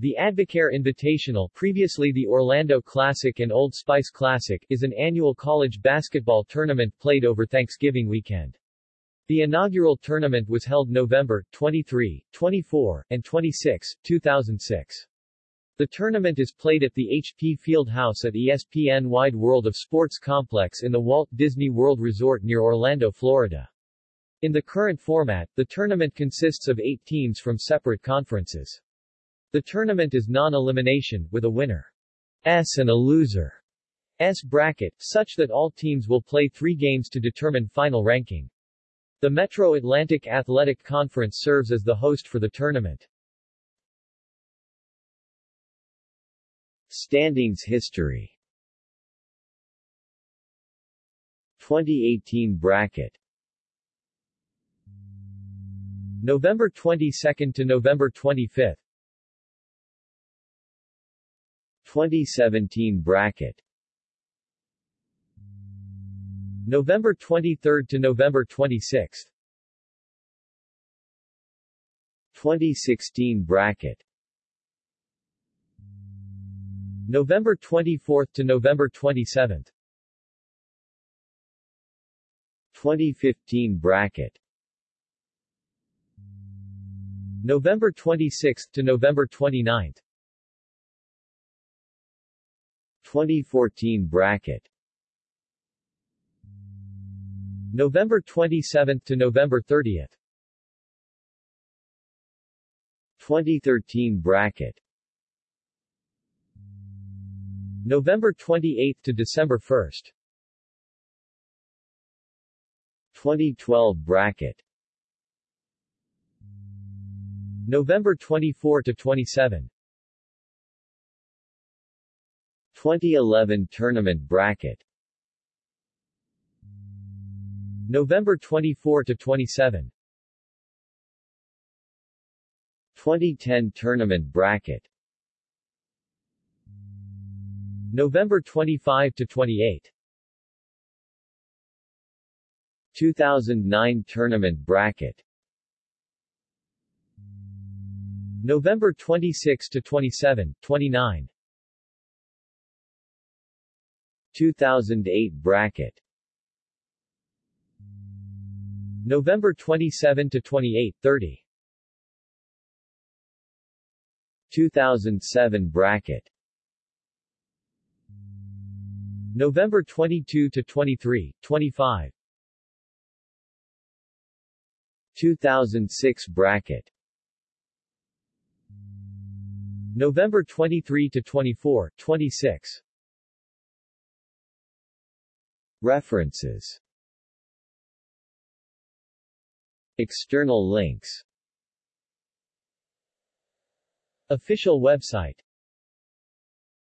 The Advocare Invitational previously the Orlando Classic and Old Spice Classic is an annual college basketball tournament played over Thanksgiving weekend. The inaugural tournament was held November 23, 24, and 26, 2006. The tournament is played at the HP Fieldhouse at ESPN Wide World of Sports Complex in the Walt Disney World Resort near Orlando, Florida. In the current format, the tournament consists of eight teams from separate conferences. The tournament is non-elimination, with a winner S and a loser S bracket, such that all teams will play three games to determine final ranking. The Metro Atlantic Athletic Conference serves as the host for the tournament. Standings History 2018 Bracket November 22 to November 25 2017 Bracket. November 23 to November 26 2016 Bracket. November 24 to November 27 2015 bracket. November 26 to November 29 2014 bracket. November 27 to November 30 2013 bracket. November 28 to December 1 2012 bracket. November 24 to 27 2011 tournament bracket. November 24 to 27 2010 tournament bracket. November 25 to 28 2009 tournament bracket. November 26 to 27, 29 2008 bracket. November 27 to 28, 30 2007 bracket. November 22 to 23, 25 2006 bracket. November 23 to 24, 26 References. External links. Official website